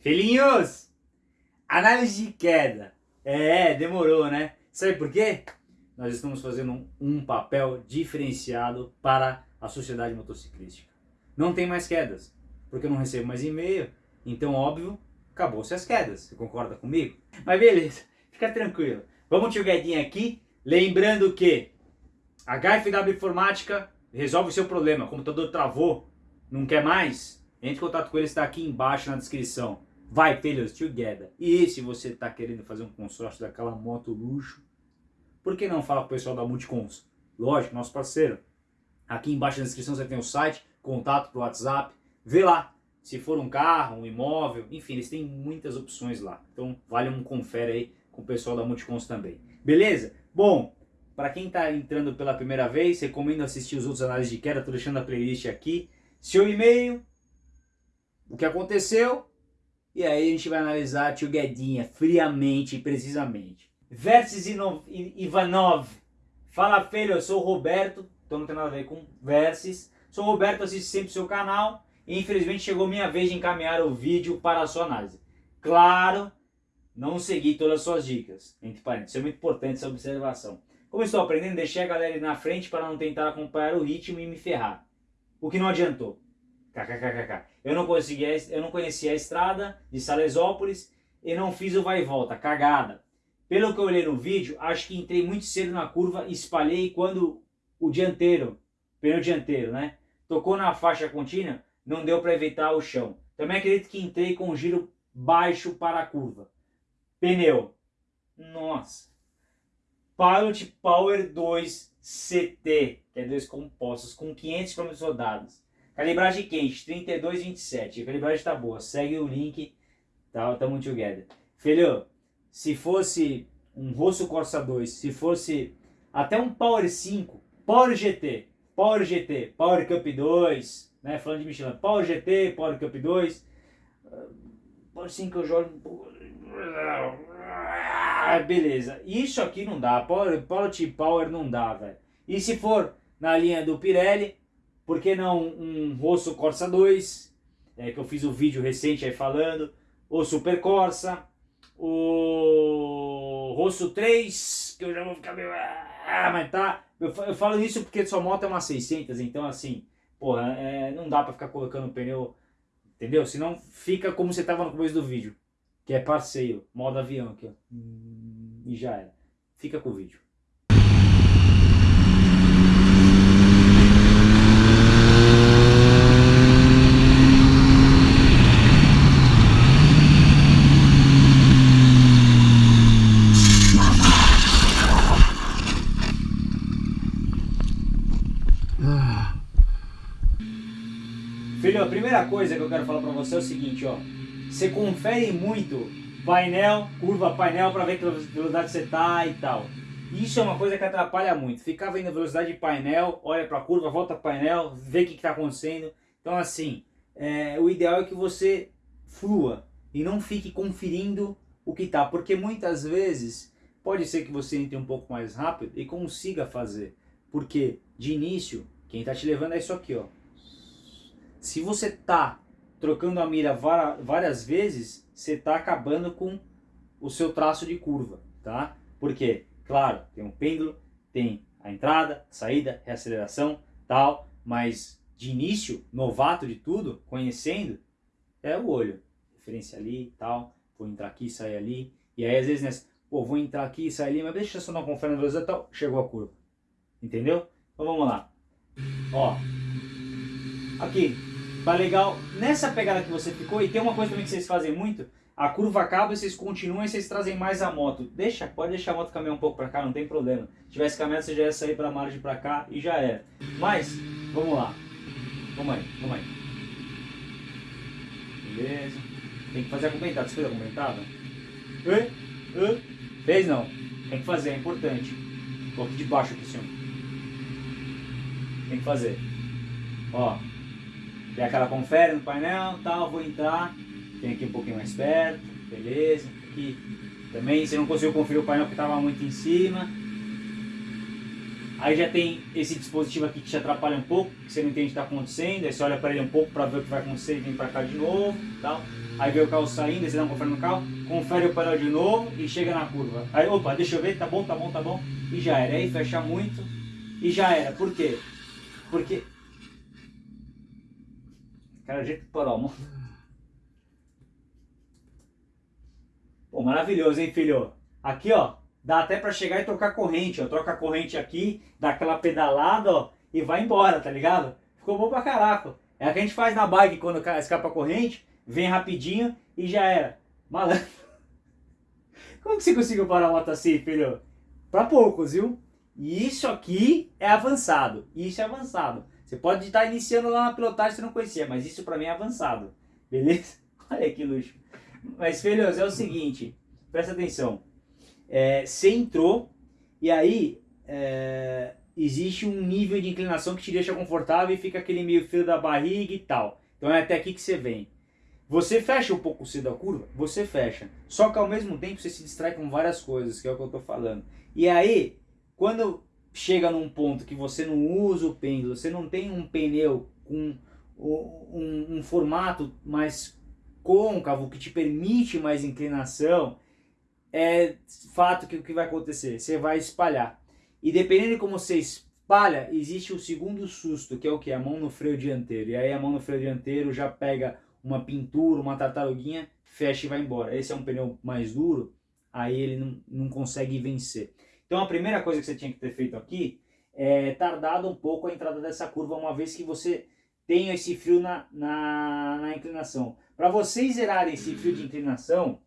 Filhinhos! Análise de queda. É, demorou, né? Sabe por quê? Nós estamos fazendo um, um papel diferenciado para a sociedade motociclística. Não tem mais quedas, porque eu não recebo mais e-mail. Então, óbvio, acabou-se as quedas. Você concorda comigo? Mas beleza, fica tranquilo. Vamos tio Guedinha aqui, lembrando que a HFW Informática resolve o seu problema. O computador travou, não quer mais? Entre em contato com ele, está aqui embaixo na descrição. Vai, filhos, together. E se você está querendo fazer um consórcio daquela moto luxo, por que não falar com o pessoal da Multicons? Lógico, nosso parceiro. Aqui embaixo na descrição você tem o site, contato para o WhatsApp. Vê lá, se for um carro, um imóvel, enfim, eles têm muitas opções lá. Então vale um confere aí com o pessoal da Multicons também. Beleza? Bom, para quem está entrando pela primeira vez, recomendo assistir os outros análises de queda, estou deixando a playlist aqui. Seu e-mail, o que aconteceu, e aí a gente vai analisar Tio Guedinha friamente e precisamente. Versus Ivanov. Fala filho, eu sou o Roberto, então não tem nada a ver com Versus. Sou o Roberto, assisto sempre o seu canal e infelizmente chegou minha vez de encaminhar o vídeo para a sua análise. Claro, não segui todas as suas dicas, entre parênteses, é muito importante essa observação. Como estou aprendendo, deixei a galera ir na frente para não tentar acompanhar o ritmo e me ferrar. O que não adiantou. KKKKK. Eu não, conseguia, eu não conhecia a estrada de Salesópolis e não fiz o vai e volta. Cagada. Pelo que eu olhei no vídeo, acho que entrei muito cedo na curva e espalhei quando o dianteiro, pneu dianteiro, né? Tocou na faixa contínua, não deu para evitar o chão. Também acredito que entrei com um giro baixo para a curva. Pneu. Nossa. Pilot Power 2 CT, que é dois compostos, com 500 km rodados. Calibragem quente, 32,27. A calibragem está boa. Segue o link. Tá, tamo together. Filho, se fosse um Rosso Corsa 2, se fosse até um Power 5, Power GT, Power GT, Power Cup 2, né, falando de Michelin, Power GT, Power Cup 2, Power 5 eu jogo... Ah, beleza. Isso aqui não dá. Power, Power Power não dá, velho. E se for na linha do Pirelli, por que não um Rosso Corsa 2, é, que eu fiz um vídeo recente aí falando, o Super Corsa, o Rosso 3, que eu já vou ficar meio... Ah, mas tá... Eu, eu falo isso porque sua moto é uma 600, então assim, porra, é, não dá pra ficar colocando pneu, entendeu? Senão fica como você tava no começo do vídeo que é passeio, modo avião aqui, ó. E já era. Fica com o vídeo. Filho, a primeira coisa que eu quero falar pra você é o seguinte, ó. Você confere muito painel, curva painel para ver que velocidade você tá e tal. Isso é uma coisa que atrapalha muito. Ficar vendo a velocidade de painel, olha para a curva, volta para painel, vê o que está acontecendo. Então assim, é, o ideal é que você flua e não fique conferindo o que está. Porque muitas vezes pode ser que você entre um pouco mais rápido e consiga fazer. Porque de início, quem está te levando é isso aqui. ó. Se você está trocando a mira várias vezes, você está acabando com o seu traço de curva, tá? Porque, claro, tem um pêndulo, tem a entrada, saída, reaceleração, tal, mas de início, novato de tudo, conhecendo, é o olho. Referência ali, tal, vou entrar aqui, sair ali, e aí às vezes, né, pô, vou entrar aqui e sair ali, mas deixa eu só dar uma conferência na velocidade tal, chegou a curva. Entendeu? Então vamos lá. Ó, aqui, Tá legal nessa pegada que você ficou. E tem uma coisa também que vocês fazem muito. A curva acaba vocês continuam e vocês trazem mais a moto. Deixa, pode deixar a moto caminhar um pouco pra cá, não tem problema. Se tivesse caminhado, você já ia sair pra margem pra cá e já era. Mas, vamos lá. Vamos aí, vamos aí. Beleza. Tem que fazer a comentada. Você fez a comentada? Hã? Fez não. Tem que fazer, é importante. Coloque de baixo aqui, senhor. Tem que fazer. Ó. Tem aquela confere no painel, tal, vou entrar, tem aqui um pouquinho mais perto, beleza. Aqui também, você não conseguiu conferir o painel porque estava muito em cima. Aí já tem esse dispositivo aqui que te atrapalha um pouco, que você não entende o que está acontecendo, aí você olha para ele um pouco para ver o que vai acontecer e vem para cá de novo, tal. Aí vê o carro saindo, aí você dá um confere no carro, confere o painel de novo e chega na curva. Aí, opa, deixa eu ver, tá bom, tá bom, tá bom, e já era. Aí fecha muito e já era. Por quê? Porque... Jeito de parar, amor. Pô, maravilhoso, hein, filho? Aqui, ó, dá até pra chegar e trocar corrente, ó. Troca a corrente aqui, dá aquela pedalada, ó, e vai embora, tá ligado? Ficou bom pra caraca. É o que a gente faz na bike quando escapa a corrente, vem rapidinho e já era. Malandro. Como que você conseguiu parar a moto assim, filho? Pra poucos, viu? E isso aqui é avançado. Isso é avançado. Você pode estar iniciando lá na pilotagem você não conhecia, mas isso pra mim é avançado. Beleza? Olha que luxo. Mas, filhos, é o seguinte, presta atenção. É, você entrou e aí é, existe um nível de inclinação que te deixa confortável e fica aquele meio fio da barriga e tal. Então é até aqui que você vem. Você fecha um pouco cedo a curva? Você fecha. Só que ao mesmo tempo você se distrai com várias coisas, que é o que eu estou falando. E aí, quando chega num ponto que você não usa o pêndulo, você não tem um pneu com um, um formato mais côncavo, que te permite mais inclinação, é fato que o que vai acontecer? Você vai espalhar. E dependendo de como você espalha, existe o segundo susto, que é o que? A mão no freio dianteiro. E aí a mão no freio dianteiro já pega uma pintura, uma tartaruguinha, fecha e vai embora. Esse é um pneu mais duro, aí ele não, não consegue vencer. Então a primeira coisa que você tinha que ter feito aqui é tardado um pouco a entrada dessa curva, uma vez que você tem esse fio na, na, na inclinação. Para vocês zerarem esse fio de inclinação,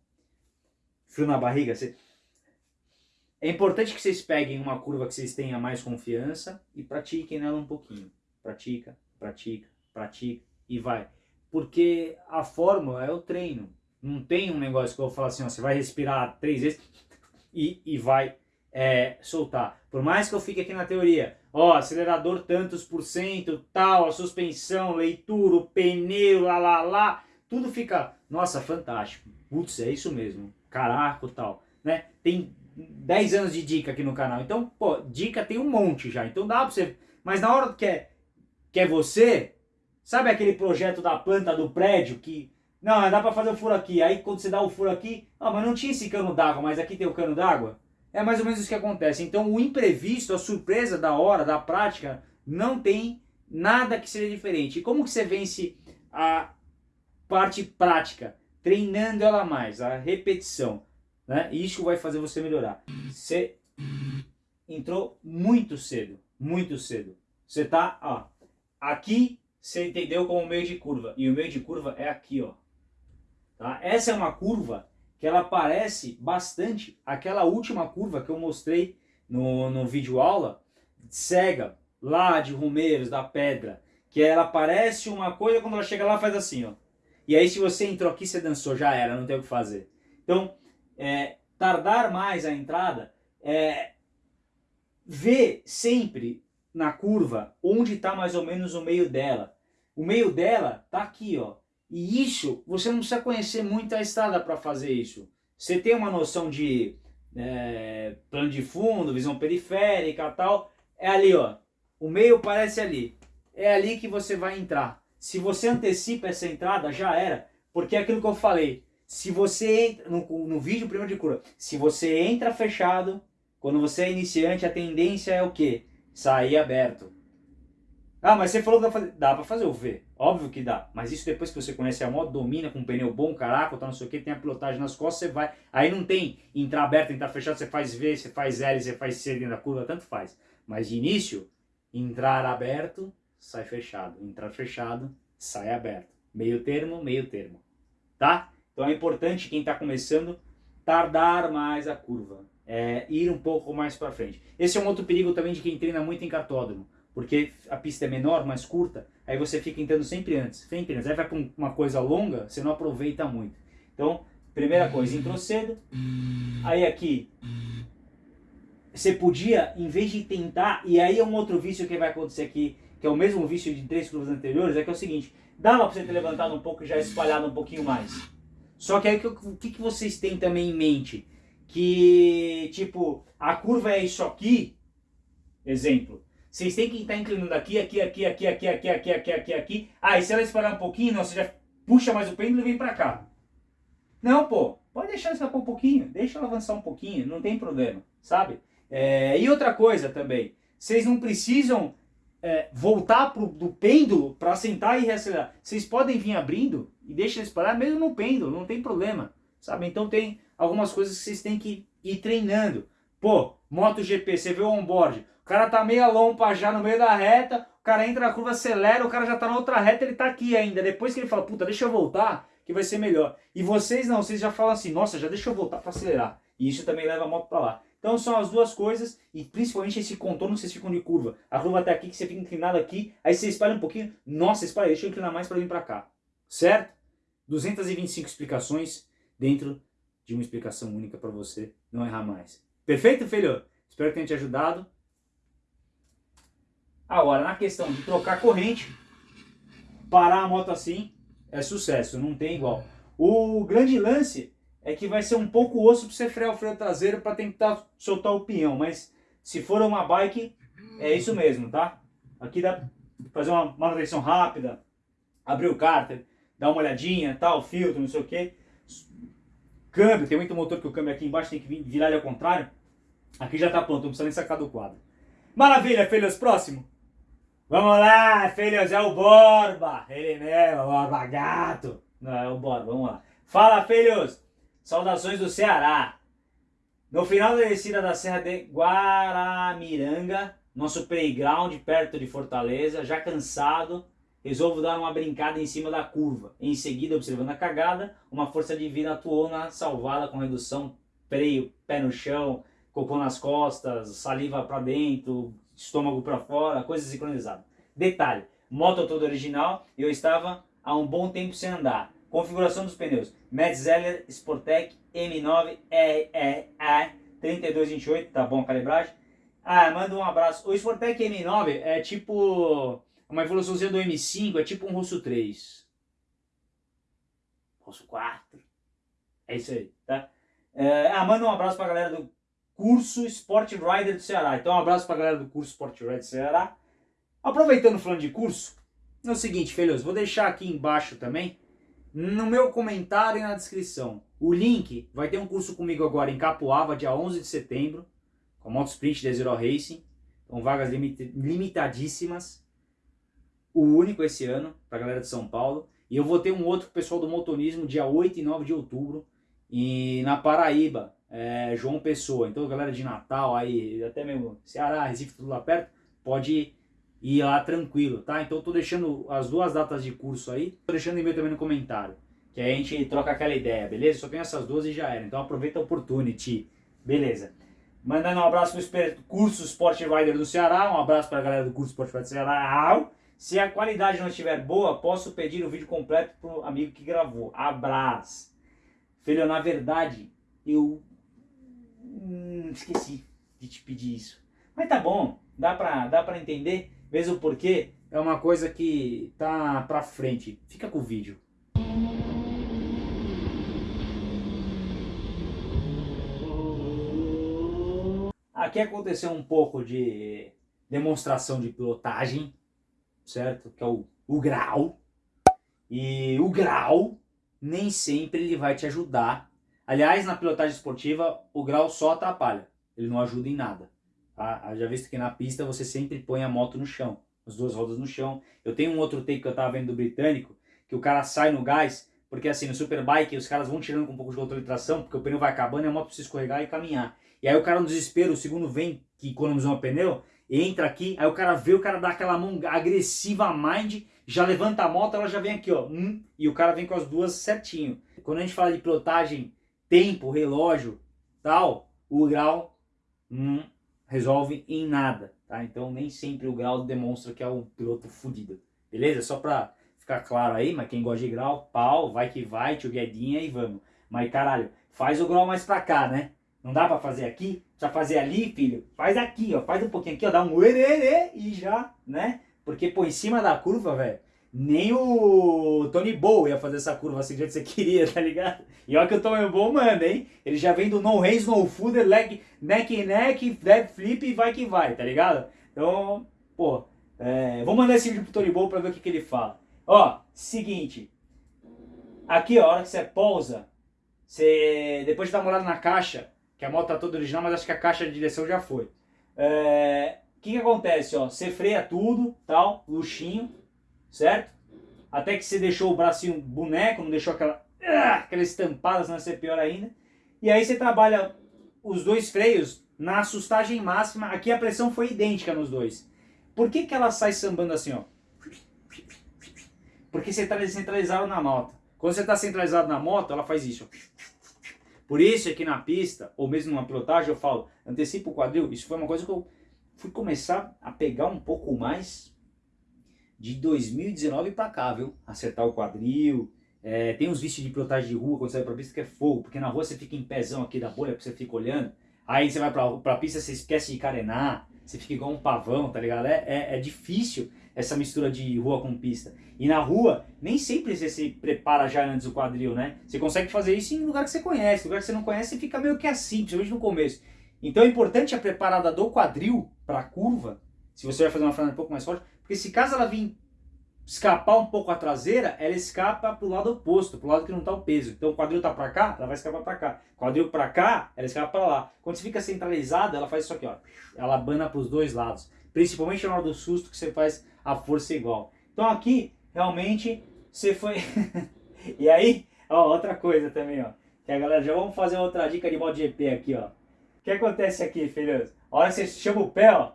fio na barriga, você... é importante que vocês peguem uma curva que vocês tenham mais confiança e pratiquem nela um pouquinho. Pratica, pratica, pratica e vai. Porque a fórmula é o treino. Não tem um negócio que eu vou falar assim, ó, você vai respirar três vezes e, e vai é, soltar. Por mais que eu fique aqui na teoria, ó, acelerador tantos por cento, tal, a suspensão, leitura, o pneu, lá, lá, lá, tudo fica, nossa, fantástico. Putz, é isso mesmo. Caraca, tal, né? Tem 10 anos de dica aqui no canal. Então, pô, dica tem um monte já. Então dá pra você... Mas na hora que é, que é você, sabe aquele projeto da planta do prédio que... Não, dá pra fazer o furo aqui. Aí quando você dá o furo aqui... Ah, mas não tinha esse cano d'água, mas aqui tem o cano d'água. É mais ou menos isso que acontece. Então o imprevisto, a surpresa da hora, da prática, não tem nada que seja diferente. E como que você vence a, parte prática, treinando ela mais, a repetição. Né? Isso vai fazer você melhorar. Você entrou muito cedo, muito cedo. Você tá, ó, aqui você entendeu como meio de curva. E o meio de curva é aqui, ó. Tá? Essa é uma curva que ela parece bastante aquela última curva que eu mostrei no, no vídeo aula, cega, lá de Romeiros, da Pedra, que ela parece uma coisa, quando ela chega lá faz assim, ó. E aí se você entrou aqui, você dançou, já era, não tem o que fazer. Então, é, tardar mais a entrada, é, ver sempre na curva onde está mais ou menos o meio dela. O meio dela está aqui, ó. E isso, você não precisa conhecer muito a estrada para fazer isso. Você tem uma noção de é, plano de fundo, visão periférica tal, é ali, ó. O meio parece ali. É ali que você vai entrar. Se você antecipa essa entrada, já era. Porque é aquilo que eu falei. Se você entra, no, no vídeo primeiro de cura, se você entra fechado, quando você é iniciante, a tendência é o quê? Sair aberto. Ah, mas você falou que dá pra fazer, dá pra fazer o V. Óbvio que dá. Mas isso depois que você conhece a moto, domina com um pneu bom, caraca, tá não sei o que, tem a pilotagem nas costas, você vai. Aí não tem entrar aberto, entrar fechado, você faz V, você faz L, você faz C dentro da curva, tanto faz. Mas de início, entrar aberto, sai fechado. Entrar fechado, sai aberto. Meio termo, meio termo. Tá? Então é importante quem está começando tardar mais a curva. É, ir um pouco mais para frente. Esse é um outro perigo também de quem treina muito em cartódromo. Porque a pista é menor, mais curta, aí você fica entrando sempre antes. Sempre antes. Aí vai para uma coisa longa, você não aproveita muito. Então, primeira coisa, entrou cedo. Aí aqui, você podia, em vez de tentar, e aí é um outro vício que vai acontecer aqui, que é o mesmo vício de três curvas anteriores, é que é o seguinte, dava para você ter levantado um pouco e já espalhado um pouquinho mais. Só que aí o que, que vocês têm também em mente? Que, tipo, a curva é isso aqui, Exemplo. Vocês têm que estar inclinando aqui, aqui, aqui, aqui, aqui, aqui, aqui, aqui, aqui, aqui. Ah, e se ela espalhar um pouquinho, você já puxa mais o pêndulo e vem pra cá. Não, pô. Pode deixar escapar um pouquinho. Deixa ela avançar um pouquinho. Não tem problema, sabe? É, e outra coisa também. Vocês não precisam é, voltar pro, do pêndulo para sentar e reacelerar. Vocês podem vir abrindo e deixa ele espalhar mesmo no pêndulo. Não tem problema, sabe? Então tem algumas coisas que vocês têm que ir treinando. Pô, MotoGP, você vê o onboard. O cara tá meia lompa já no meio da reta, o cara entra na curva, acelera, o cara já tá na outra reta, ele tá aqui ainda. Depois que ele fala, puta, deixa eu voltar, que vai ser melhor. E vocês não, vocês já falam assim, nossa, já deixa eu voltar para acelerar. E isso também leva a moto para lá. Então são as duas coisas, e principalmente esse contorno que vocês ficam de curva. A curva até aqui, que você fica inclinado aqui, aí você espalha um pouquinho, nossa, espalha, deixa eu inclinar mais para vir para cá. Certo? 225 explicações dentro de uma explicação única para você não errar mais. Perfeito, filho? Espero que tenha te ajudado. Agora, na questão de trocar corrente, parar a moto assim, é sucesso, não tem igual. O grande lance é que vai ser um pouco osso para você frear o freio traseiro para tentar soltar o pinhão, mas se for uma bike, é isso mesmo, tá? Aqui dá pra fazer uma manutenção rápida, abrir o cárter, dar uma olhadinha, tal, filtro, não sei o que. Câmbio, tem muito motor que o câmbio aqui embaixo tem que virar ele ao contrário. Aqui já tá pronto, não precisa nem sacar do quadro. Maravilha, filhos, próximo. Vamos lá, filhos, é o Borba. Ele mesmo, Borba Gato. Não, é o Borba, vamos lá. Fala, filhos. Saudações do Ceará. No final da descida da Serra de Guaramiranga, nosso playground perto de Fortaleza, já cansado, resolvo dar uma brincada em cima da curva. Em seguida, observando a cagada, uma força divina atuou na salvada com redução, freio, pé no chão, cocô nas costas, saliva para dentro, estômago para fora, coisa sincronizada. Detalhe, moto toda original, eu estava há um bom tempo sem andar. Configuração dos pneus, Metzeler Sportec M9 RER 3228, tá bom a calibragem? Ah, manda um abraço. O Sportec M9 é tipo uma evoluçãozinha do M5, é tipo um Russo 3. Russo 4. É isso aí, tá? É, ah, manda um abraço pra galera do curso Sport Rider do Ceará. Então um abraço para a galera do curso Sport Rider do Ceará. Aproveitando falando de curso, é o seguinte, filhos, vou deixar aqui embaixo também, no meu comentário e na descrição, o link, vai ter um curso comigo agora em Capoava, dia 11 de setembro, com a Moto Sprint da Zero Racing, com vagas limit limitadíssimas, o único esse ano, para a galera de São Paulo, e eu vou ter um outro pessoal do motonismo, dia 8 e 9 de outubro, e na Paraíba, é, João Pessoa. Então, galera de Natal, aí, até mesmo Ceará, Recife, tudo lá perto, pode ir lá tranquilo, tá? Então, tô deixando as duas datas de curso aí, tô deixando e-mail também no comentário, que aí a gente troca aquela ideia, beleza? Só tem essas duas e já era. Então, aproveita a opportunity, beleza? Mandando um abraço para o curso Sport Rider do Ceará, um abraço para a galera do curso Sport Rider do Ceará. Se a qualidade não estiver boa, posso pedir o vídeo completo pro amigo que gravou. Abraço. Filho, na verdade, eu Hum, esqueci de te pedir isso. Mas tá bom, dá pra, dá pra entender, mesmo porque é uma coisa que tá pra frente. Fica com o vídeo. Aqui aconteceu um pouco de demonstração de pilotagem, certo? Que é o, o grau. E o grau nem sempre ele vai te ajudar Aliás, na pilotagem esportiva, o grau só atrapalha, ele não ajuda em nada. Tá? Já visto que na pista você sempre põe a moto no chão, as duas rodas no chão. Eu tenho um outro take que eu estava vendo do britânico, que o cara sai no gás, porque assim, no Superbike os caras vão tirando com um pouco de controle de tração, porque o pneu vai acabando e a moto precisa escorregar e caminhar. E aí o cara no desespero, o segundo vem, que economizou o pneu, entra aqui, aí o cara vê, o cara dá aquela mão agressiva mind, já levanta a moto, ela já vem aqui, ó, hum, e o cara vem com as duas certinho. Quando a gente fala de pilotagem tempo, relógio, tal, o grau não resolve em nada, tá? Então nem sempre o grau demonstra que é um piloto fodido, beleza? Só pra ficar claro aí, mas quem gosta de grau, pau, vai que vai, tio Guedinha e vamos. Mas caralho, faz o grau mais pra cá, né? Não dá pra fazer aqui? Precisa fazer ali, filho? Faz aqui, ó. Faz um pouquinho aqui, ó. Dá um ererê e já, né? Porque, pô, em cima da curva, velho, Nem o Tony Bow ia fazer essa curva assim do jeito que você queria, tá ligado? E olha que o Tony Bow manda, hein? Ele já vem do no hands, no footer, leg, neck neck, dead flip e vai que vai, tá ligado? Então, pô, é, vou mandar esse vídeo pro Tony Bow pra ver o que, que ele fala. Ó, seguinte. Aqui, ó, a hora que você pousa, você, depois de dar uma olhada na caixa, que a moto tá toda original, mas acho que a caixa de direção já foi. É, o que, que acontece, ó? Você freia tudo, tal, luxinho, certo? Até que você deixou o bracinho boneco, não deixou aquela, ah, aquela estampada, senão vai ser pior ainda. E aí você trabalha os dois freios na assustagem máxima. Aqui a pressão foi idêntica nos dois. Por que, que ela sai sambando assim, ó? Porque você está descentralizado na moto. Quando você está centralizado na moto, ela faz isso. Por isso é que na pista, ou mesmo numa pilotagem, eu falo, antecipa o quadril. Isso foi uma coisa que eu fui começar a pegar um pouco mais de 2019 para cá, viu? Acertar o quadril. É, tem uns vícios de pilotagem de rua quando você vai pra pista que é fogo, porque na rua você fica em pezão aqui da bolha, você fica olhando. Aí você vai pra, pra pista, você esquece de carenar, você fica igual um pavão, tá ligado? É, é, é, difícil essa mistura de rua com pista. E na rua, nem sempre você se prepara já antes do quadril, né? Você consegue fazer isso em lugar que você conhece. lugar que você não conhece, fica meio que assim, principalmente no começo. Então é importante a preparada do quadril para a curva, se você vai fazer uma frenada um pouco mais forte, porque se caso ela vir escapar um pouco a traseira, ela escapa para o lado oposto, para o lado que não está o peso. Então o quadril está para cá, ela vai escapar para cá. O quadril para cá, ela escapa para lá. Quando você fica centralizada, ela faz isso aqui, ó. Ela abana para os dois lados. Principalmente na hora do susto que você faz a força igual. Então aqui, realmente, você foi... e aí, ó, outra coisa também, ó. Que a galera, já vamos fazer outra dica de modo GP aqui, ó. O que acontece aqui, filhos? A hora que você chama o pé, ó.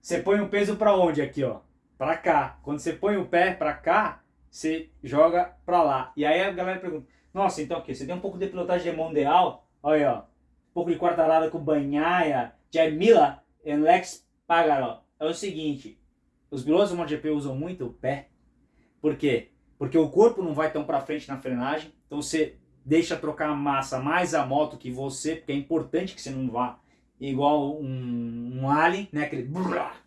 Você põe o peso para onde aqui, ó? para cá. Quando você põe o pé para cá, você joga para lá. E aí a galera pergunta, nossa, então o que? Você tem um pouco de pilotagem de? Olha, ó. Um pouco de quartarada com Banhaia, Jamila e Lex Pagaro. É o seguinte, os pilotos do MotoGP usam muito o pé. Por quê? Porque o corpo não vai tão para frente na frenagem, então você deixa trocar a massa mais a moto que você, porque é importante que você não vá igual um, um alien, né, aquele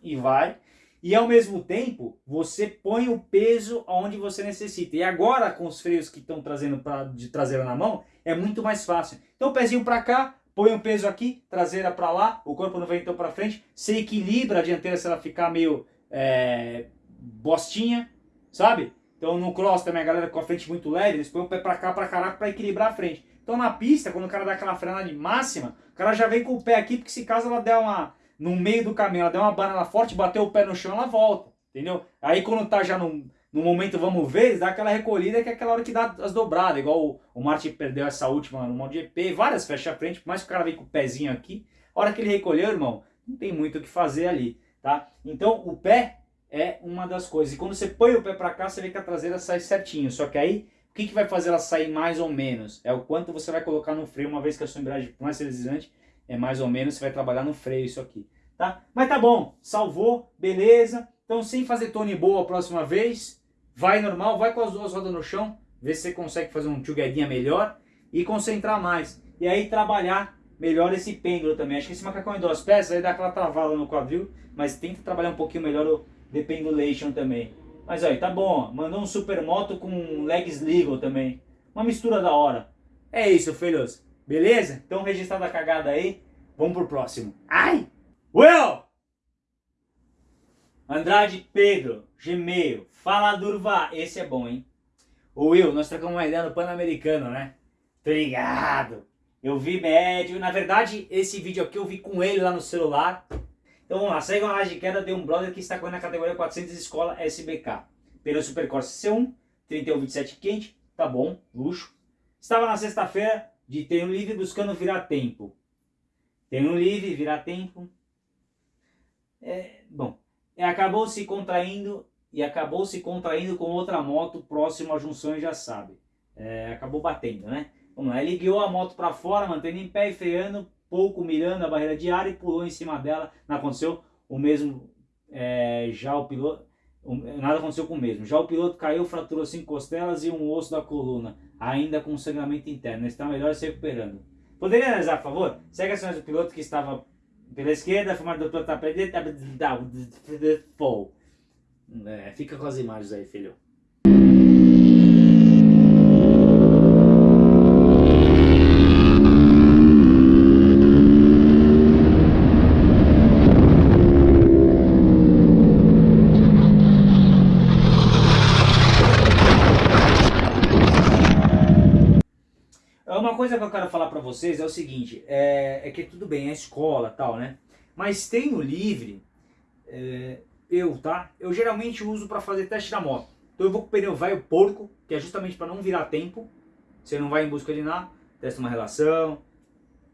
e vai. E ao mesmo tempo, você põe o peso onde você necessita. E agora, com os freios que estão trazendo pra, de traseira na mão, é muito mais fácil. Então, pezinho para cá, põe o peso aqui, traseira para lá, o corpo não vem então para frente. Você equilibra a dianteira se ela ficar meio é, bostinha, sabe? Então, no cross também, a galera com a frente muito leve, eles põem o pé para cá, para caraca, para equilibrar a frente. Então, na pista, quando o cara dá aquela frenada máxima, o cara já vem com o pé aqui, porque se caso ela der uma no meio do caminho, ela deu uma banana forte, bateu o pé no chão, ela volta, entendeu? Aí quando tá já no, no momento vamos ver, dá aquela recolhida que é aquela hora que dá as dobradas, igual o, o Martin perdeu essa última no MotoGP, várias fecha a frente, por mais que o cara vem com o pezinho aqui, a hora que ele recolheu, irmão, não tem muito o que fazer ali, tá? Então o pé é uma das coisas, e quando você põe o pé para cá, você vê que a traseira sai certinho, só que aí o que, que vai fazer ela sair mais ou menos? É o quanto você vai colocar no freio, uma vez que a sua embreagem, por mais deslizante, é mais ou menos, você vai trabalhar no freio isso aqui tá? Mas tá bom, salvou, beleza. Então sem fazer tone boa a próxima vez, vai normal, vai com as duas rodas no chão, vê se você consegue fazer um together melhor e concentrar mais. E aí trabalhar melhor esse pêndulo também. Acho que esse macacão em duas peças aí dá aquela travada no quadril, mas tenta trabalhar um pouquinho melhor o the pendulation também. Mas aí, tá bom, mandou um supermoto com legs legal também. Uma mistura da hora. É isso, filhos. Beleza? Então registrada a cagada aí, vamos pro próximo. Ai! Will! Andrade Pedro, Gmail, fala Durva, esse é bom, hein? Ô Will, nós trocamos uma ideia no Pan-Americano, né? Obrigado! Eu vi médio, na verdade, esse vídeo aqui eu vi com ele lá no celular. Então vamos lá, segue uma laje de queda de um brother que está correndo na categoria 400 Escola SBK. Pneu Supercorsa C1, 3127 quente, tá bom, luxo. Estava na sexta-feira de treino livre buscando virar tempo. Treino livre, virar tempo, é, bom, acabou se contraindo e acabou se contraindo com outra moto próximo à junção já sabe. É, acabou batendo, né? Vamos lá, ele guiou a moto para fora, mantendo em pé e freando, pouco mirando a barreira de ar e pulou em cima dela. Não aconteceu o mesmo, é, já o piloto, nada aconteceu com o mesmo. Já o piloto caiu, fraturou cinco costelas e um osso da coluna, ainda com sangramento interno. Está melhor se recuperando. Poderia analisar, por favor? Segue as ações do piloto que estava pela esquerda, a filmagem do doutor está fall. É, fica com as imagens aí, filho. Uma coisa que eu quero falar para vocês é o seguinte, é, é, que tudo bem, é escola tal, né? Mas tem no livre, é, eu, tá? Eu geralmente uso para fazer teste da moto. Então eu vou com o pneu velho porco, que é justamente para não virar tempo. Você não vai em busca de nada, testa uma relação,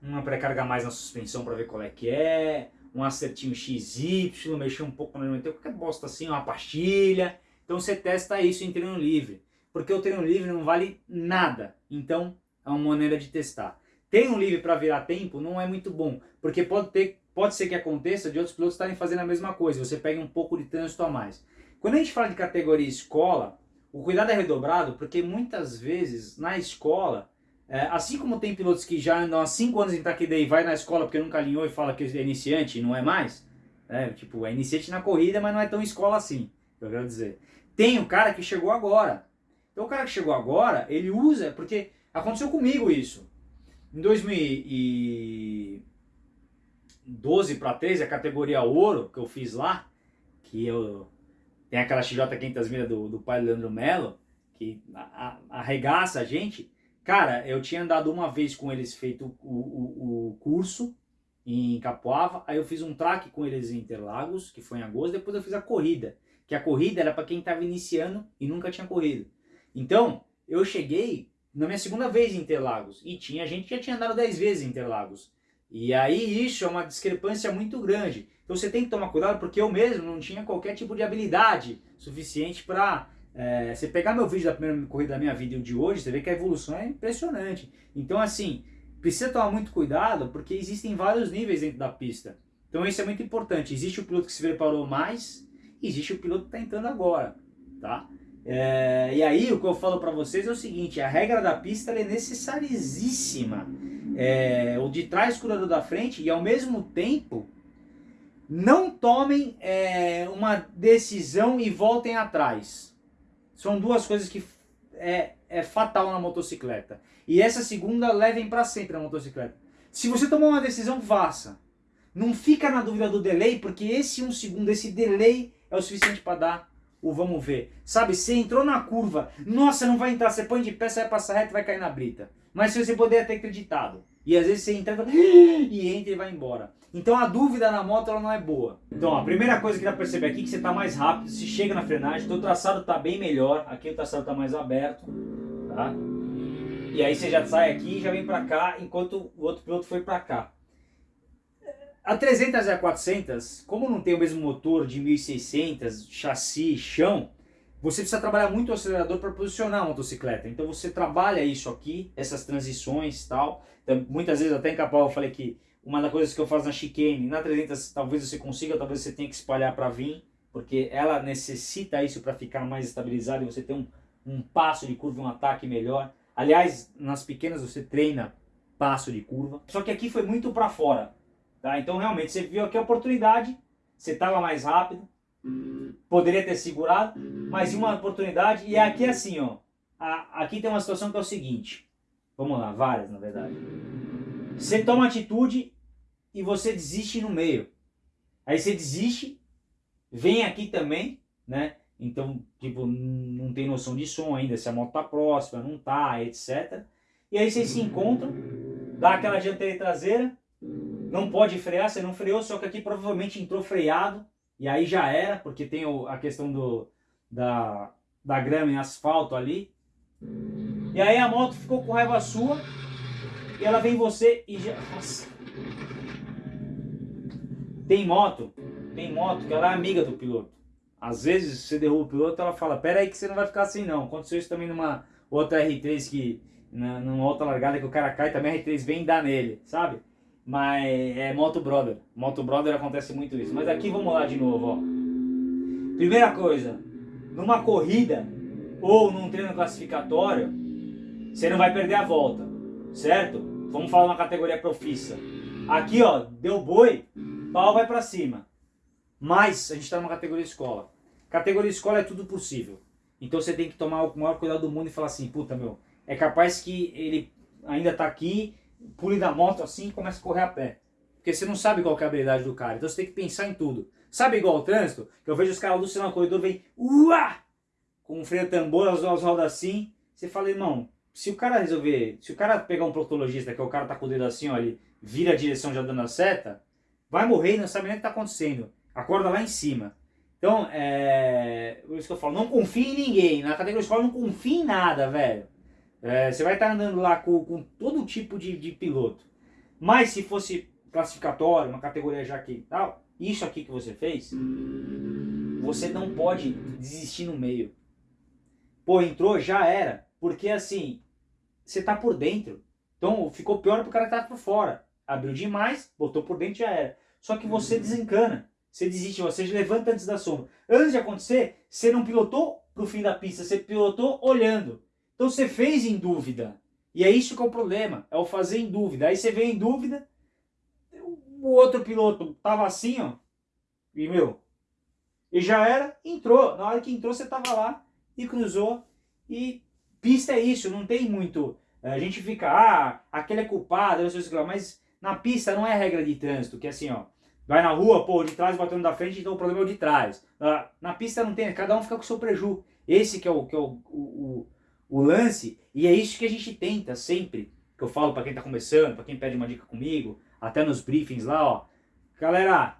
uma pré-carga mais na suspensão para ver qual é que é, um acertinho XY, mexer um pouco no elemento, qualquer bosta assim, uma pastilha. Então você testa isso em treino livre. Porque o treino livre não vale nada. Então é uma maneira de testar. Tem um livre para virar tempo não é muito bom, porque pode, ter, pode ser que aconteça de outros pilotos estarem fazendo a mesma coisa, você pega um pouco de trânsito a mais. Quando a gente fala de categoria escola, o cuidado é redobrado, porque muitas vezes na escola, é, assim como tem pilotos que já andam há 5 anos em Taquida e vai na escola porque nunca alinhou e fala que é iniciante e não é mais, é, tipo, é iniciante na corrida, mas não é tão escola assim, eu quero dizer. Tem o cara que chegou agora. Então o cara que chegou agora, ele usa, porque Aconteceu comigo isso. Em 2012 para 13, a categoria ouro que eu fiz lá, que eu tem aquela XJ 500 milhas do, do pai Leandro Melo, que arregaça a gente. Cara, eu tinha andado uma vez com eles feito o, o, o curso em Capoava, aí eu fiz um track com eles em Interlagos, que foi em agosto, depois eu fiz a corrida, que a corrida era para quem estava iniciando e nunca tinha corrido. Então, eu cheguei na minha segunda vez em Interlagos. E tinha gente que já tinha andado 10 vezes em Interlagos. E aí isso é uma discrepância muito grande. Então você tem que tomar cuidado porque eu mesmo não tinha qualquer tipo de habilidade suficiente para... É, você pegar meu vídeo da primeira corrida da minha vida e o de hoje, você vê que a evolução é impressionante. Então assim, precisa tomar muito cuidado porque existem vários níveis dentro da pista. Então isso é muito importante. Existe o piloto que se preparou mais, existe o piloto que está entrando agora. Tá? É, e aí o que eu falo para vocês é o seguinte, a regra da pista é necessaríssima. É, o de trás cura do da frente e ao mesmo tempo não tomem é, uma decisão e voltem atrás. São duas coisas que é, é fatal na motocicleta. E essa segunda levem para sempre na motocicleta. Se você tomar uma decisão, faça. Não fica na dúvida do delay, porque esse um segundo, esse delay é o suficiente para dar o vamos ver. Sabe, você entrou na curva, nossa, não vai entrar, você põe de pé, você vai passar reto vai cair na brita. Mas se você poderia ter acreditado. E às vezes você entra e entra e vai embora. Então a dúvida na moto ela não é boa. Então a primeira coisa que dá pra perceber aqui é que você está mais rápido, se chega na frenagem, o traçado está bem melhor, aqui o traçado está mais aberto, tá? E aí você já sai aqui e já vem para cá, enquanto o outro piloto foi para cá. A 300 e a 400, como não tem o mesmo motor de 1600, chassi, chão, você precisa trabalhar muito o acelerador para posicionar a motocicleta. Então você trabalha isso aqui, essas transições e tal. Então, muitas vezes até em Capão eu falei que uma das coisas que eu faço na chicane, na 300 talvez você consiga, talvez você tenha que espalhar para vir, porque ela necessita isso para ficar mais estabilizada e você ter um, um passo de curva, um ataque melhor. Aliás, nas pequenas você treina passo de curva. Só que aqui foi muito para fora. Tá? Então realmente você viu aqui a oportunidade, você estava mais rápido, poderia ter segurado, mas uma oportunidade, e aqui é assim, ó, a, aqui tem uma situação que é o seguinte, vamos lá, várias na verdade. Você toma atitude e você desiste no meio. Aí você desiste, vem aqui também, né? Então, tipo, não tem noção de som ainda, se a moto tá próxima, não tá, etc. E aí vocês se encontram, dá aquela dianteira e traseira, não pode frear, você não freou, só que aqui provavelmente entrou freado, e aí já era, porque tem o, a questão do, da, da grama em asfalto ali. E aí a moto ficou com raiva sua, e ela vem em você e já... Nossa. Tem moto, tem moto que ela é amiga do piloto. Às vezes você derruba o piloto, ela fala, pera aí que você não vai ficar assim não. Aconteceu isso também numa outra R3 que, numa outra largada que o cara cai, também a R3 vem dar nele, sabe? Mas é Moto Brother. Moto Brother acontece muito isso. Mas aqui vamos lá de novo, ó. Primeira coisa, numa corrida ou num treino classificatório, você não vai perder a volta, certo? Vamos falar uma categoria profissa. Aqui, ó, deu boi, pau vai pra cima. Mas a gente tá numa categoria escola. Categoria escola é tudo possível. Então você tem que tomar o maior cuidado do mundo e falar assim, puta meu, é capaz que ele ainda tá aqui, pule da moto assim e comece a correr a pé. Porque você não sabe qual é a habilidade do cara. Então você tem que pensar em tudo. Sabe igual o trânsito? Que eu vejo os caras alucinando no corredor, vem uá! Com um freio tambor, as duas rodas assim. Você fala, irmão, se o cara resolver, se o cara pegar um proctologista, que é o cara tá com o dedo assim, ó, ele vira a direção já dando a seta, vai morrer e não sabe nem o que tá acontecendo. Acorda lá em cima. Então, é. Por isso que eu falo, não confie em ninguém. Na categoria escola não confie em nada, velho. É, você vai estar andando lá com, com todo tipo de, de piloto. Mas se fosse classificatório, uma categoria já que tal, isso aqui que você fez, você não pode desistir no meio. Pô, entrou, já era. Porque assim, você tá por dentro. Então ficou pior pro cara que tá por fora. Abriu demais, botou por dentro já era. Só que você desencana. Você desiste, você levanta antes da sombra. Antes de acontecer, você não pilotou pro fim da pista, você pilotou olhando. Então você fez em dúvida. E é isso que é o problema, é o fazer em dúvida. Aí você vem em dúvida, o outro piloto tava assim, ó, e meu, e já era, entrou. Na hora que entrou, você tava lá e cruzou e Pista é isso, não tem muito. A gente fica, ah, aquele é culpado, mas na pista não é regra de trânsito, que é assim, ó. Vai na rua, pô, de trás batendo da frente, então o problema é o de trás. Na pista não tem, cada um fica com o seu preju. Esse que é o, que é o, o, o lance, e é isso que a gente tenta sempre, que eu falo para quem tá começando, para quem pede uma dica comigo, até nos briefings lá, ó. Galera,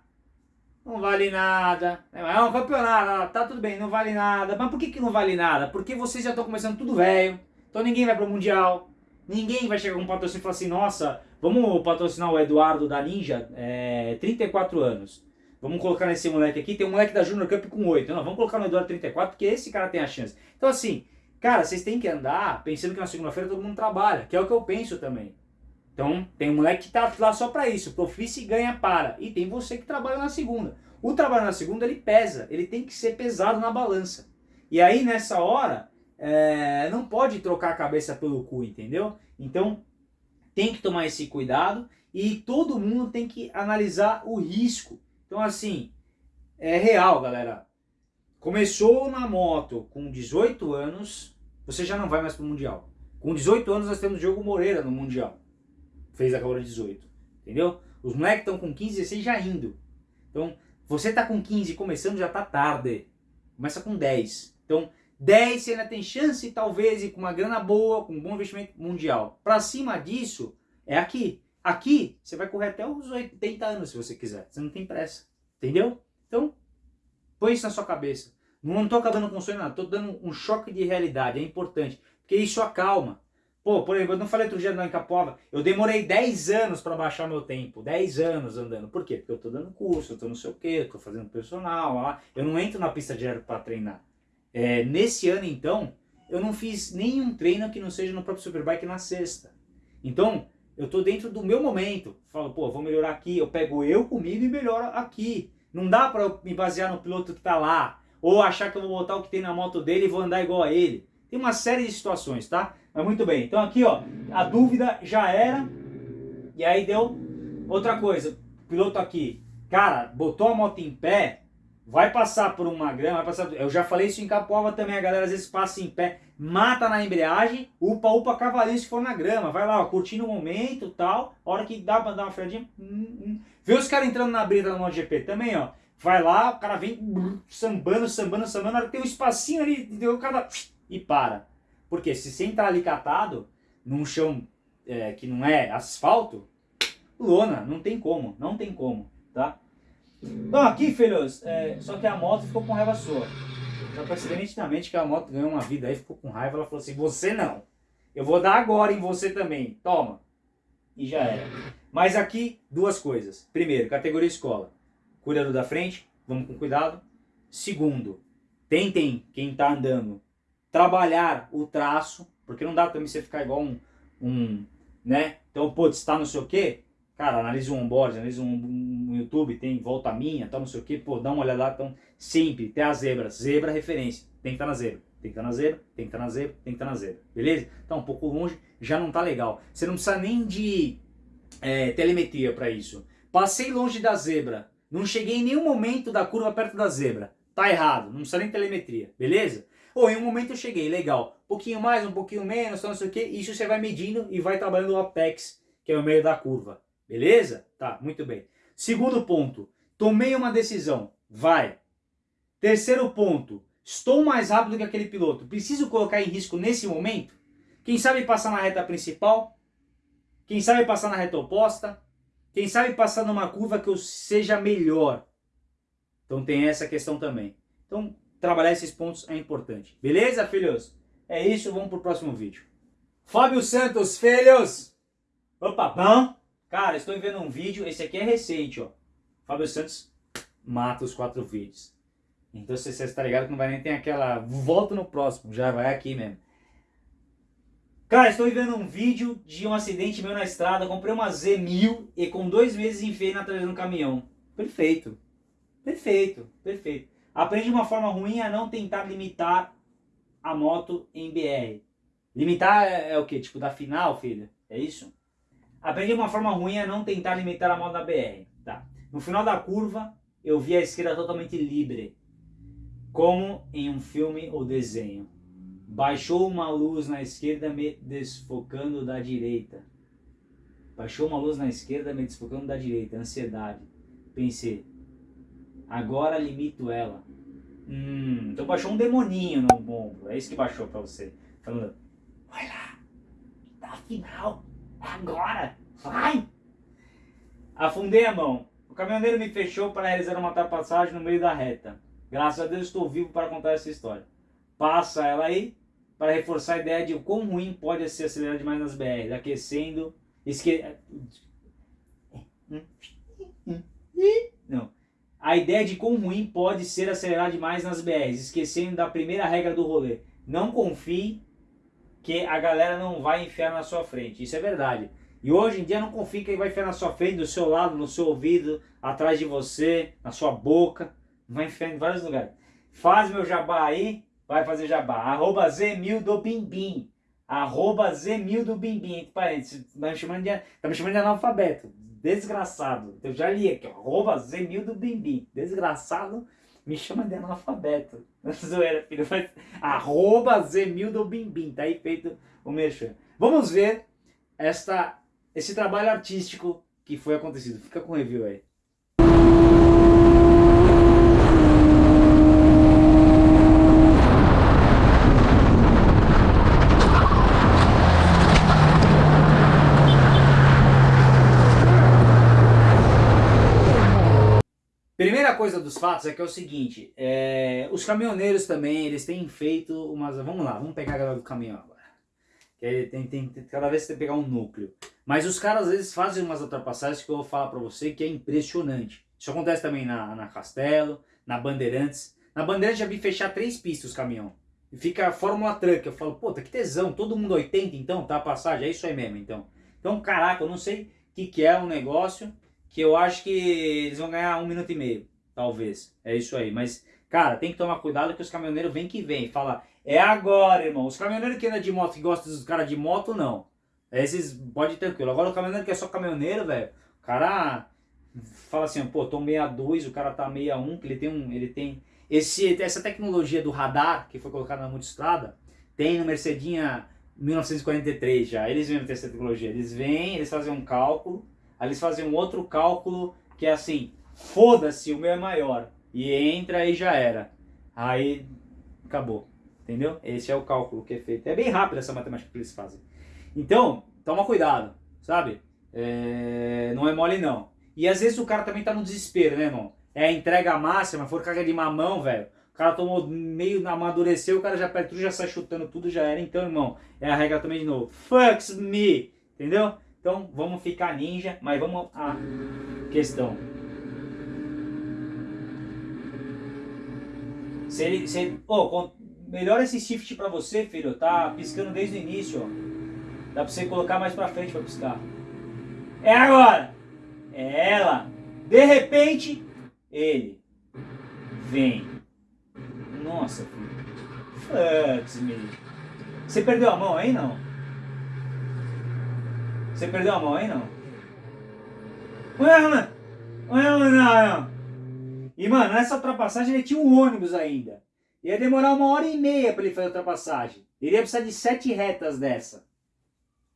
não vale nada. É um campeonato, tá tudo bem, não vale nada. Mas por que, que não vale nada? Porque vocês já estão começando tudo velho. Então ninguém vai pro Mundial. Ninguém vai chegar com um patrocínio e falar assim, nossa, vamos patrocinar o Eduardo da Ninja, é, 34 anos. Vamos colocar nesse moleque aqui, tem um moleque da Junior Cup com 8. Não, vamos colocar no Eduardo 34, porque esse cara tem a chance. Então assim, cara, vocês têm que andar pensando que na segunda-feira todo mundo trabalha, que é o que eu penso também. Então, tem um moleque que tá lá só para isso, profissa e ganha para. E tem você que trabalha na segunda. O trabalho na segunda, ele pesa, ele tem que ser pesado na balança. E aí, nessa hora, é, não pode trocar a cabeça pelo cu, entendeu? Então, tem que tomar esse cuidado e todo mundo tem que analisar o risco. Então, assim, é real, galera. Começou na moto com 18 anos, você já não vai mais pro Mundial. Com 18 anos nós temos Diogo Moreira no Mundial fez agora 18. Entendeu? Os moleques estão com 15, 16 já indo. Então, você tá com 15 começando, já tá tarde. Começa com 10. Então, 10 você ainda tem chance, talvez, e com uma grana boa, com um bom investimento mundial. Para cima disso, é aqui. Aqui, você vai correr até os 80 anos, se você quiser. Você não tem pressa. Entendeu? Então, põe isso na sua cabeça. Não estou acabando com o sonho, nada. Estou dando um choque de realidade. É importante. Porque isso acalma. Pô, por exemplo, eu não falei outro dia não em Capoava, eu demorei 10 anos para baixar meu tempo, 10 anos andando. Por quê? Porque eu tô dando curso, eu tô não sei o quê, eu tô fazendo personal, lá. eu não entro na pista direto para treinar. É, nesse ano, então, eu não fiz nenhum treino que não seja no próprio Superbike na sexta. Então, eu tô dentro do meu momento. Falo, pô, vou melhorar aqui, eu pego eu comigo e melhoro aqui. Não dá para me basear no piloto que tá lá, ou achar que eu vou botar o que tem na moto dele e vou andar igual a ele. Tem uma série de situações, tá? Mas muito bem. Então aqui, ó, a dúvida já era. E aí deu outra coisa. O piloto aqui, cara, botou a moto em pé, vai passar por uma grama, vai passar... Eu já falei isso em Capoava também, a galera às vezes passa em pé, mata na embreagem, upa, upa cavalinho se for na grama. Vai lá, ó, curtindo o momento tal. A hora que dá pra dar uma freadinha... Hum, hum. Vê os caras entrando na brita no MotoGP também, ó. Vai lá, o cara vem sambando, sambando, sambando, tem um espacinho ali, o cara e para. Porque se você entrar num chão é, que não é asfalto, lona, não tem como, não tem como, tá? Então aqui, filhos, é, só que a moto ficou com raiva sua. Já percebi nitidamente que a moto ganhou uma vida aí, ficou com raiva, ela falou assim, você não. Eu vou dar agora em você também, toma. E já era. Mas aqui, duas coisas. Primeiro, categoria escola. Cuidado da frente, vamos com cuidado. Segundo, tentem, quem está andando, trabalhar o traço, porque não dá também você ficar igual um, um né? Então, pô, está não sei o quê, cara, analisa um onboard, analisa um, um, YouTube, tem volta minha, tal, não sei o quê, pô, dá uma olhada lá, então, sempre, tem a zebra, zebra é referência, tem que estar na zebra, tem que estar na zebra, tem que estar na zebra, tem que estar na zebra, beleza? Então, um pouco longe, já não tá legal. Você não precisa nem de é, telemetria para isso. Passei longe da zebra, não cheguei em nenhum momento da curva perto da zebra, tá errado, não precisa nem telemetria, beleza? Ou em um momento eu cheguei, legal, um pouquinho mais, um pouquinho menos, não sei o que, isso você vai medindo e vai trabalhando o apex, que é o meio da curva, beleza? Tá, muito bem. Segundo ponto, tomei uma decisão, vai. Terceiro ponto, estou mais rápido que aquele piloto, preciso colocar em risco nesse momento? Quem sabe passar na reta principal? Quem sabe passar na reta oposta? Quem sabe passar numa curva que eu seja melhor? Então tem essa questão também. Então trabalhar esses pontos é importante. Beleza, filhos? É isso, vamos pro próximo vídeo. Fábio Santos, filhos! Opa, bom? Cara, estou vendo um vídeo, esse aqui é recente, ó. Fábio Santos mata os quatro vídeos. Então você está ligado que não vai nem ter aquela... Volta no próximo, já vai aqui mesmo. Cara, estou vendo um vídeo de um acidente meu na estrada, comprei uma Z1000 e com dois meses enfiei na traseira do caminhão. Perfeito. Perfeito, perfeito. Aprende de uma forma ruim a não tentar limitar a moto em BR. Limitar é, é o que? Tipo, da final, filha? É isso? Aprende de uma forma ruim a não tentar limitar a moto da BR. Tá. No final da curva, eu vi a esquerda totalmente livre. Como em um filme ou desenho. Baixou uma luz na esquerda me desfocando da direita. Baixou uma luz na esquerda me desfocando da direita. Ansiedade. Pensei. Agora limito ela. Hum, então baixou um demoninho no ombro. É isso que baixou pra você. Falando, vai lá. Tá final. Agora. Vai. Afundei a mão. O caminhoneiro me fechou para realizar uma ultrapassagem no meio da reta. Graças a Deus estou vivo para contar essa história. Passa ela aí para reforçar a ideia de o quão ruim pode ser acelerar demais nas BR, aquecendo, esque... Não. A ideia de quão ruim pode ser acelerar demais nas BRs, esquecendo da primeira regra do rolê. Não confie que a galera não vai enfiar na sua frente. Isso é verdade. E hoje em dia não confie que vai enfiar na sua frente, do seu lado, no seu ouvido, atrás de você, na sua boca. Vai enfiar em vários lugares. Faz meu jabá aí, vai fazer jabá. Arroba Zemil do Bimbim. Arroba Zemil do Bimbim. Entre parênteses, tá me chamando de, tá me chamando de analfabeto. Desgraçado. Eu já li aqui. Arroba Zemil do Bimbim. Desgraçado me chama de analfabeto. Zoeira, filho. Mas, arroba Zemil do Bimbim. Tá aí feito o merchan. Vamos ver esta, esse trabalho artístico que foi acontecido. Fica com o review aí. Primeira coisa dos fatos é que é o seguinte, é, os caminhoneiros também, eles têm feito umas... Vamos lá, vamos pegar a galera do caminhão agora. Que tem, tem, tem, cada vez tem que pegar um núcleo. Mas os caras às vezes fazem umas ultrapassagens que eu vou falar pra você que é impressionante. Isso acontece também na, na Castelo, na Bandeirantes. Na Bandeirantes já vi fechar três pistas os caminhão. E fica a Fórmula Truck. Eu falo, puta, que tesão, todo mundo 80 então, tá a passagem, é isso aí mesmo então. Então, caraca, eu não sei o que, que é um negócio que eu acho que eles vão ganhar um minuto e meio, talvez. É isso aí. Mas, cara, tem que tomar cuidado que os caminhoneiros vêm que vem. Fala, é agora, irmão. Os caminhoneiros que andam de moto, que gostam dos caras de moto, não. Esses, pode ir tranquilo. Agora o caminhoneiro que é só caminhoneiro, velho, o cara fala assim, pô, tô 62, o cara tá 61, que ele tem um, ele tem... Esse, essa tecnologia do radar, que foi colocada na multistrada, tem no Mercedinha 1943 já. Eles mesmo têm essa tecnologia. Eles vêm, eles fazem um cálculo, Aí eles fazem um outro cálculo que é assim, foda-se, o meu é maior. E entra e já era. Aí acabou. Entendeu? Esse é o cálculo que é feito. É bem rápido essa matemática que eles fazem. Então, toma cuidado, sabe? É... Não é mole não. E às vezes o cara também tá no desespero, né, irmão? É a entrega máxima, for carga de mamão, velho. O cara tomou meio, amadureceu, o cara já perde tudo, já sai chutando tudo, já era. Então, irmão, é a regra também de novo. Fucks me, entendeu? Então vamos ficar ninja, mas vamos à questão. Se ele, se oh, melhora esse shift pra você, filho. Tá piscando desde o início, ó. Dá pra você colocar mais pra frente pra piscar. É agora! É ela! De repente, ele vem. Nossa, filho. Fucks me. Você perdeu a mão aí, não? Você perdeu a mão aí, não? Ué, não, não. E, mano, nessa ultrapassagem ele tinha um ônibus ainda. Ia demorar uma hora e meia para ele fazer a ultrapassagem. Ele ia precisar de sete retas dessa.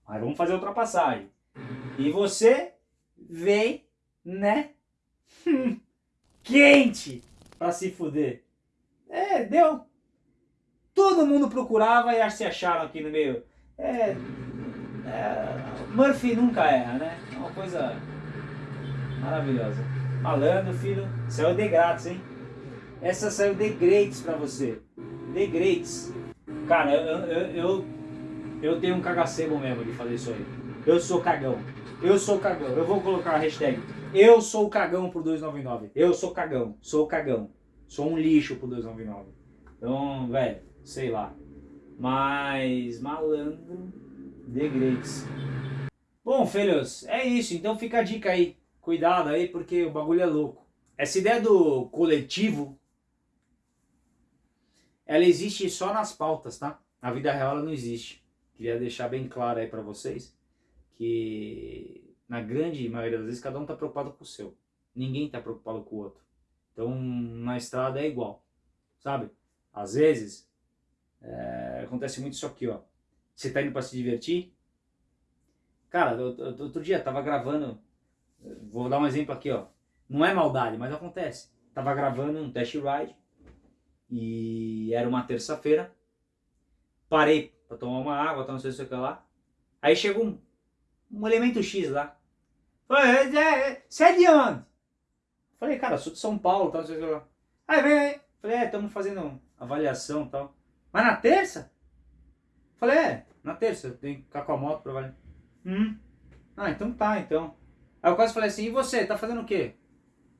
Mas vamos fazer a ultrapassagem. E você vem, né? Quente para se fuder. É, deu. Todo mundo procurava e se acharam aqui no meio. É, é, Murphy nunca erra, né? É uma coisa maravilhosa. Malandro, filho, saiu de grátis, hein? Essa saiu de grátis pra você. De grátis. Cara, eu, eu, eu, eu tenho um cagacebo mesmo de fazer isso aí. Eu sou cagão. Eu sou cagão. Eu vou colocar a hashtag. Eu sou cagão por 299. Eu sou cagão. Sou cagão. Sou um lixo por 299. Então, velho, sei lá. Mas, malandro, de. Bom, filhos, é isso. Então fica a dica aí. Cuidado aí, porque o bagulho é louco. Essa ideia do coletivo, ela existe só nas pautas, tá? Na vida real ela não existe. Queria deixar bem claro aí pra vocês que na grande maioria das vezes cada um tá preocupado com o seu. Ninguém tá preocupado com o outro. Então na estrada é igual, sabe? Às vezes é, acontece muito isso aqui, ó. Você tá indo para se divertir? Cara, outro dia tava gravando Vou dar um exemplo aqui, ó. Não é maldade, mas acontece. Tava gravando um test ride e era uma terça-feira. Parei para tomar uma água, tá, não sei se o que lá. Aí chegou um, um elemento X lá. Falei, você é de onde? Falei, cara, sou de São Paulo, tá, não sei o que lá. Aí vem aí. Falei, é, estamos fazendo avaliação e tal. Mas na terça? Falei, é, na terça, tem que ficar com a moto pra avaliar. Hum. Ah, então tá, então. Aí eu quase falei assim, e você, tá fazendo o quê?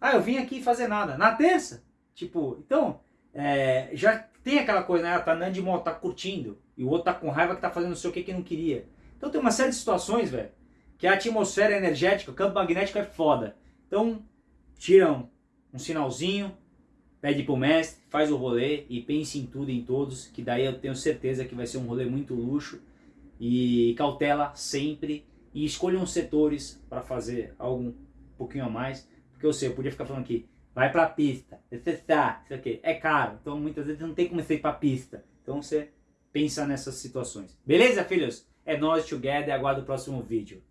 Ah, eu vim aqui fazer nada. Na terça? Tipo, então, é, já tem aquela coisa, né? Tá andando de moto, tá curtindo. E o outro tá com raiva que tá fazendo não sei o que que não queria. Então tem uma série de situações, velho, que a atmosfera energética, o campo magnético é foda. Então, tiram um sinalzinho, pede pro mestre, faz o rolê e pense em tudo e em todos, que daí eu tenho certeza que vai ser um rolê muito luxo. E cautela sempre e escolham setores para fazer algo um pouquinho a mais, porque eu sei, eu podia ficar falando aqui, vai para a pista, está, isso aqui, é caro, então muitas vezes não tem como você ir para a pista, então você pensa nessas situações. Beleza, filhos? É nós together, aguardo o próximo vídeo.